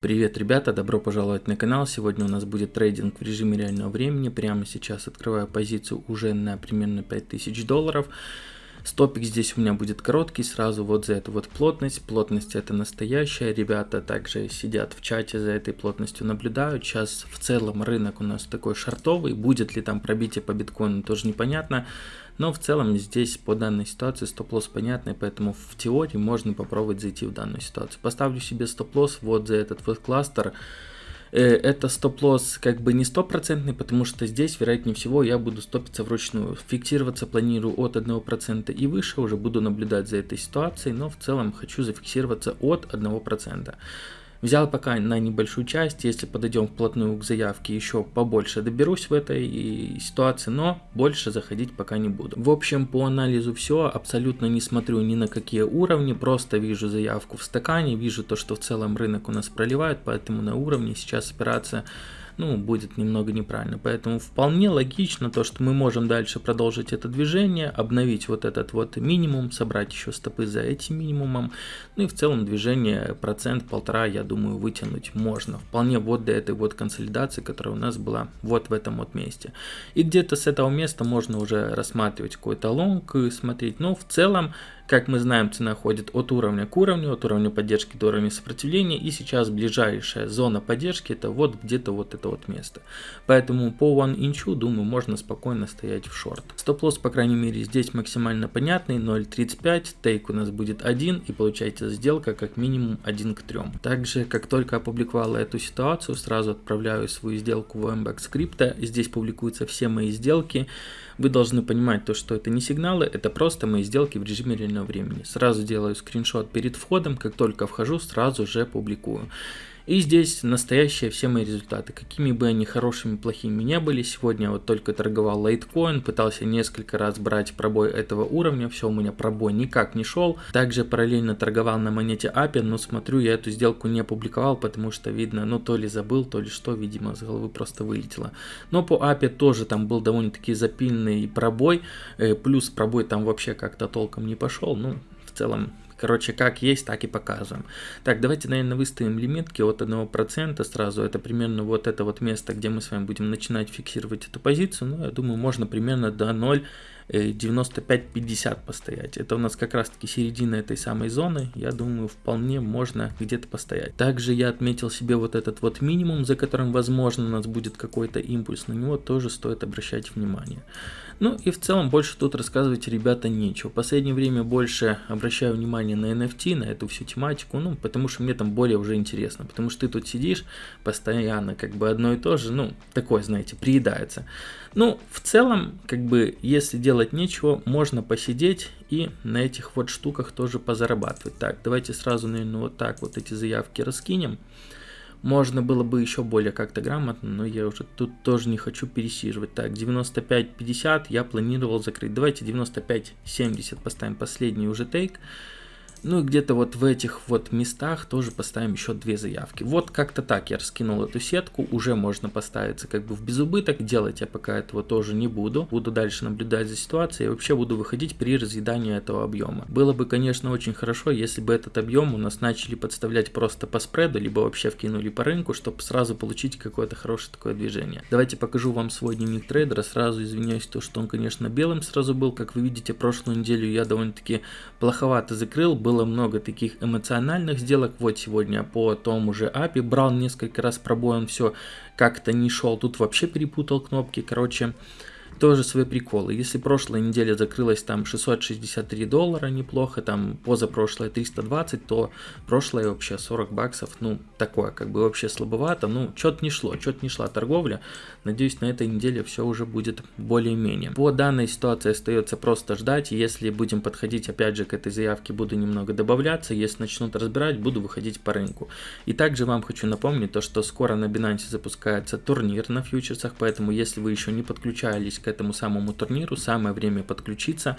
Привет, ребята, добро пожаловать на канал. Сегодня у нас будет трейдинг в режиме реального времени. Прямо сейчас открываю позицию уже на примерно 5000 долларов. Стопик здесь у меня будет короткий, сразу вот за эту вот плотность. Плотность это настоящая, ребята также сидят в чате за этой плотностью наблюдают. Сейчас в целом рынок у нас такой шартовый, будет ли там пробитие по биткоину тоже непонятно. Но в целом здесь по данной ситуации стоп-лосс понятный, поэтому в теории можно попробовать зайти в данную ситуацию. Поставлю себе стоп-лосс вот за этот вот кластер. Э, это стоп-лосс как бы не стопроцентный, потому что здесь, вероятнее всего, я буду стопиться вручную. Фиксироваться планирую от 1% и выше, уже буду наблюдать за этой ситуацией, но в целом хочу зафиксироваться от 1%. Взял пока на небольшую часть, если подойдем вплотную к заявке, еще побольше доберусь в этой ситуации, но больше заходить пока не буду. В общем, по анализу все, абсолютно не смотрю ни на какие уровни, просто вижу заявку в стакане, вижу то, что в целом рынок у нас проливает, поэтому на уровне сейчас операция ну, будет немного неправильно. Поэтому вполне логично то, что мы можем дальше продолжить это движение, обновить вот этот вот минимум, собрать еще стопы за этим минимумом, ну и в целом движение процент-полтора, я думаю, вытянуть можно. Вполне вот до этой вот консолидации, которая у нас была вот в этом вот месте. И где-то с этого места можно уже рассматривать какой-то лонг и смотреть, но в целом как мы знаем, цена ходит от уровня к уровню, от уровня поддержки до уровня сопротивления. И сейчас ближайшая зона поддержки это вот где-то вот это вот место. Поэтому по one inch, думаю, можно спокойно стоять в шорт. Стоп-лосс, по крайней мере, здесь максимально понятный. 0.35, тейк у нас будет 1 и получается сделка как минимум 1 к 3. Также, как только опубликовала эту ситуацию, сразу отправляю свою сделку в MBAX скрипта. Здесь публикуются все мои сделки. Вы должны понимать то, что это не сигналы, это просто мои сделки в режиме реального времени. Сразу делаю скриншот перед входом, как только вхожу, сразу же публикую. И здесь настоящие все мои результаты, какими бы они хорошими, плохими не были. Сегодня вот только торговал лайткоин, пытался несколько раз брать пробой этого уровня, все у меня пробой никак не шел. Также параллельно торговал на монете API, но смотрю, я эту сделку не опубликовал, потому что видно, ну то ли забыл, то ли что, видимо, с головы просто вылетело. Но по API тоже там был довольно-таки запильный пробой, э, плюс пробой там вообще как-то толком не пошел, ну в целом Короче, как есть, так и показываем. Так, давайте, наверное, выставим лимитки от 1% сразу. Это примерно вот это вот место, где мы с вами будем начинать фиксировать эту позицию. Ну, я думаю, можно примерно до 0 95-50 э, постоять. Это у нас как раз таки середина этой самой зоны. Я думаю, вполне можно где-то постоять. Также я отметил себе вот этот вот минимум, за которым, возможно, у нас будет какой-то импульс. На него тоже стоит обращать внимание. Ну и в целом больше тут рассказывать, ребята, нечего. В последнее время больше обращаю внимание на NFT, на эту всю тематику, ну, потому что мне там более уже интересно. Потому что ты тут сидишь постоянно, как бы одно и то же, ну, такое, знаете, приедается. Ну, в целом, как бы, если делать нечего, можно посидеть и на этих вот штуках тоже позарабатывать. Так, давайте сразу, наверное, вот так вот эти заявки раскинем. Можно было бы еще более как-то грамотно, но я уже тут тоже не хочу пересиживать. Так, 95-50 я планировал закрыть. Давайте 95-70 поставим последний уже тейк. Ну и где-то вот в этих вот местах тоже поставим еще две заявки. Вот как-то так я раскинул эту сетку, уже можно поставиться как бы в безубыток, делать я пока этого тоже не буду. Буду дальше наблюдать за ситуацией и вообще буду выходить при разъедании этого объема. Было бы, конечно, очень хорошо, если бы этот объем у нас начали подставлять просто по спреду, либо вообще вкинули по рынку, чтобы сразу получить какое-то хорошее такое движение. Давайте покажу вам свой дневник трейдера, сразу извиняюсь, то что он, конечно, белым сразу был, как вы видите, прошлую неделю я довольно-таки плоховато закрыл, было много таких эмоциональных сделок. Вот сегодня по тому же API брал несколько раз пробой, он все как-то не шел. Тут вообще перепутал кнопки. Короче, тоже свои приколы. Если прошлая неделя закрылась там 663 доллара, неплохо, там позапрошлая 320, то прошлая вообще 40 баксов, ну, такое, как бы вообще слабовато, ну, что-то не шло, что-то не шла торговля. Надеюсь, на этой неделе все уже будет более-менее. По данной ситуации остается просто ждать, если будем подходить, опять же, к этой заявке, буду немного добавляться, если начнут разбирать, буду выходить по рынку. И также вам хочу напомнить то, что скоро на Binance запускается турнир на фьючерсах, поэтому если вы еще не подключались готовились этому самому турниру, самое время подключиться.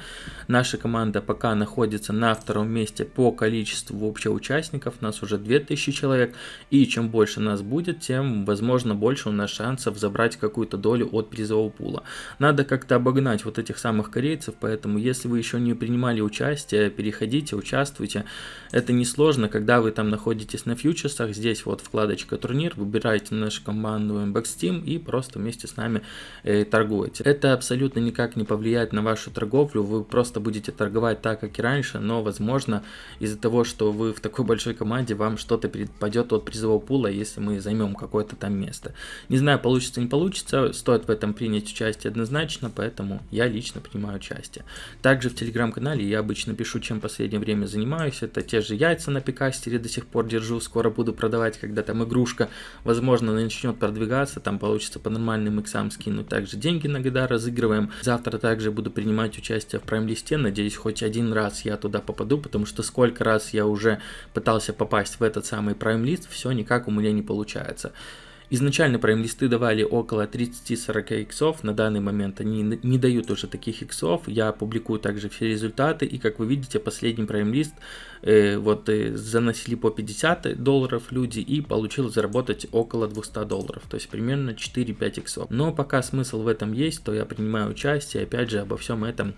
Наша команда пока находится на втором месте по количеству вообще участников, нас уже 2000 человек, и чем больше нас будет, тем, возможно, больше у нас шансов забрать какую-то долю от призового пула. Надо как-то обогнать вот этих самых корейцев, поэтому если вы еще не принимали участие, переходите, участвуйте. Это несложно, когда вы там находитесь на фьючерсах, здесь вот вкладочка турнир, выбираете нашу команду MBX Team и просто вместе с нами э, торгуете. Абсолютно никак не повлияет на вашу торговлю, вы просто будете торговать так, как и раньше, но возможно из-за того, что вы в такой большой команде, вам что-то перепадет от призового пула, если мы займем какое-то там место. Не знаю, получится, не получится, стоит в этом принять участие однозначно, поэтому я лично принимаю участие. Также в телеграм-канале я обычно пишу, чем в последнее время занимаюсь, это те же яйца на пикастере до сих пор держу, скоро буду продавать, когда там игрушка, возможно, начнет продвигаться, там получится по нормальным иксам скинуть. Также деньги иногда разыгрываем. Завтра также буду принимать участие в прайм-листе, надеюсь, хоть один раз я туда попаду, потому что сколько раз я уже пытался попасть в этот самый прайм-лист, все никак у меня не получается. Изначально прайм-листы давали около 30-40 иксов, на данный момент они не дают уже таких иксов, я публикую также все результаты, и как вы видите, последний прайм-лист э, вот э, заносили по 50 долларов люди и получил заработать около 200 долларов, то есть примерно 4-5 иксов. Но пока смысл в этом есть, то я принимаю участие, опять же обо всем этом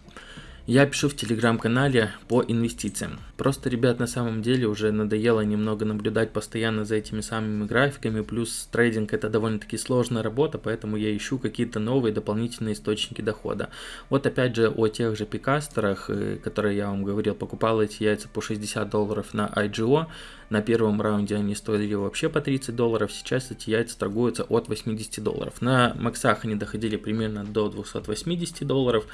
я пишу в телеграм-канале по инвестициям. Просто, ребят, на самом деле уже надоело немного наблюдать постоянно за этими самыми графиками, плюс трейдинг это довольно-таки сложная работа, поэтому я ищу какие-то новые дополнительные источники дохода. Вот опять же о тех же пикастерах, э, которые я вам говорил, покупал эти яйца по 60 долларов на IGO, на первом раунде они стоили вообще по 30 долларов, сейчас эти яйца торгуются от 80 долларов. На максах они доходили примерно до 280 долларов,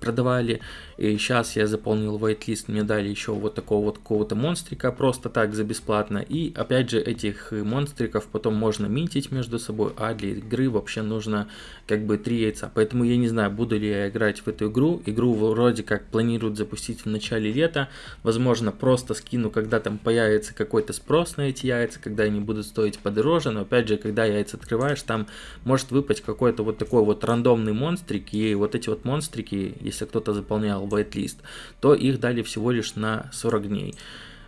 продавали. И сейчас я заполнил whitelist, мне дали еще вот такого вот какого-то монстрика просто так за бесплатно. И опять же этих монстриков потом можно минтить между собой, а для игры вообще нужно как бы три яйца. Поэтому я не знаю, буду ли я играть в эту игру. Игру вроде как планируют запустить в начале лета. Возможно просто скину, когда там появится какой-то спрос на эти яйца, когда они будут стоить подороже. Но опять же, когда яйца открываешь, там может выпасть какой-то вот такой вот рандомный монстрик. И вот эти вот монстрики, если кто-то заполнял whitelist, то их дали всего лишь на 40 дней.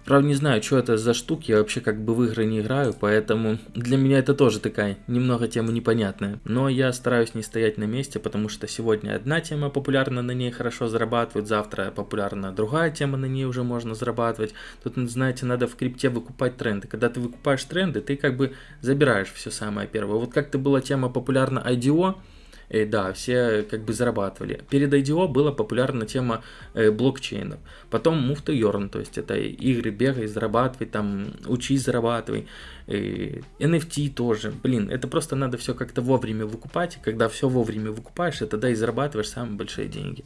Правда, не знаю, что это за штуки, я вообще как бы в игры не играю, поэтому для меня это тоже такая немного тема непонятная. Но я стараюсь не стоять на месте, потому что сегодня одна тема популярна, на ней хорошо зарабатывают, завтра популярна другая тема, на ней уже можно зарабатывать. Тут, знаете, надо в крипте выкупать тренды. Когда ты выкупаешь тренды, ты как бы забираешь все самое первое. Вот как-то была тема популярна IDO, э, да, все как бы зарабатывали. Перед IDO была популярна тема э, блокчейнов. Потом to Earn, то есть это игры бегай, зарабатывай, там, учись, зарабатывай. Э, NFT тоже, блин, это просто надо все как-то вовремя выкупать. Когда все вовремя выкупаешь, это да и зарабатываешь самые большие деньги.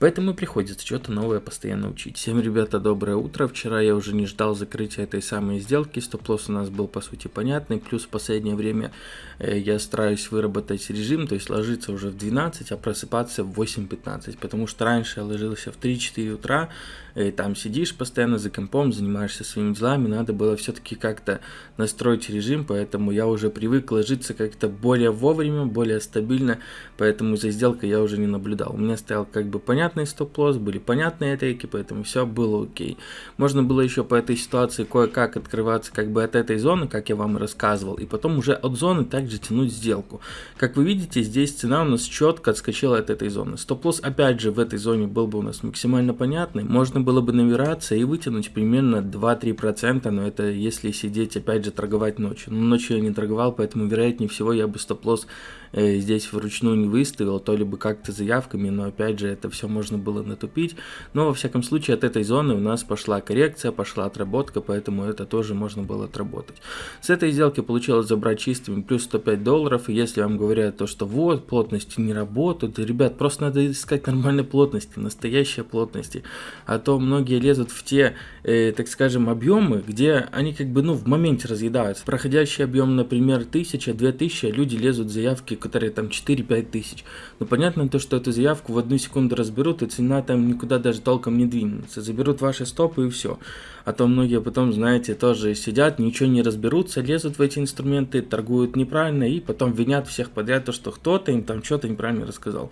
Поэтому приходится что-то новое постоянно учить. Всем, ребята, доброе утро. Вчера я уже не ждал закрытия этой самой сделки. Стоп-лосс у нас был, по сути, понятный. Плюс в последнее время э, я стараюсь выработать режим, то есть ложиться уже в 12, а просыпаться в 8.15. Потому что раньше я ложился в 3-4 утра, и там сидишь постоянно за компом, занимаешься своими делами. Надо было все-таки как-то настроить режим, поэтому я уже привык ложиться как-то более вовремя, более стабильно. Поэтому за сделкой я уже не наблюдал. У меня стоял как бы понятно понятный стоп-лосс, были понятные атаки, поэтому все было окей. Можно было еще по этой ситуации кое-как открываться как бы от этой зоны, как я вам рассказывал, и потом уже от зоны также тянуть сделку. Как вы видите, здесь цена у нас четко отскочила от этой зоны. Стоп-лосс опять же в этой зоне был бы у нас максимально понятный. Можно было бы набираться и вытянуть примерно 2-3%, но это если сидеть опять же торговать ночью. Но ночью я не торговал, поэтому вероятнее всего я бы стоп-лосс э, здесь вручную не выставил, то либо как-то заявками, но опять же это все можно было натупить. Но во всяком случае от этой зоны у нас пошла коррекция, пошла отработка, поэтому это тоже можно было отработать. С этой сделки получилось забрать чистыми плюс 105 долларов. И если вам говорят то, что вот плотности не работают, ребят, просто надо искать нормальной плотности, настоящей плотности. А то многие лезут в те, э, так скажем, объемы, где они как бы ну в моменте разъедаются. Проходящий объем, например, 1000-2000, люди лезут в заявки, которые там 4-5 тысяч. Но понятно то, что эту заявку в одну секунду разберут, заберут, и цена там никуда даже толком не двинется. Заберут ваши стопы и все. А то многие потом, знаете, тоже сидят, ничего не разберутся, лезут в эти инструменты, торгуют неправильно и потом винят всех подряд, то, что кто-то им там что-то неправильно рассказал.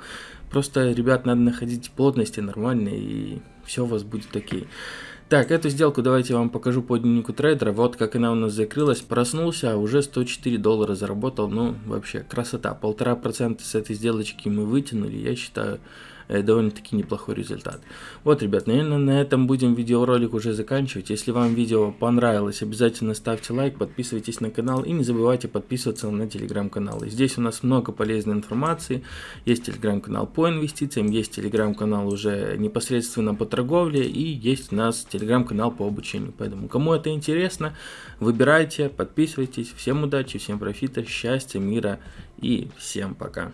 Просто, ребят, надо находить плотности нормальные, и все у вас будет окей. Так, эту сделку давайте я вам покажу по дневнику трейдера. Вот как она у нас закрылась. Проснулся, а уже 104 доллара заработал. Ну, вообще, красота. Полтора процента с этой сделочки мы вытянули. Я считаю, довольно-таки неплохой результат. Вот, ребят, наверное, на этом будем видеоролик уже заканчивать. Если вам видео понравилось, обязательно ставьте лайк, подписывайтесь на канал и не забывайте подписываться на телеграм-канал. Здесь у нас много полезной информации. Есть телеграм-канал по инвестициям, есть телеграм-канал уже непосредственно по торговле и есть у нас телеграм-канал по обучению. Поэтому, кому это интересно, выбирайте, подписывайтесь. Всем удачи, всем профита, счастья, мира и всем пока.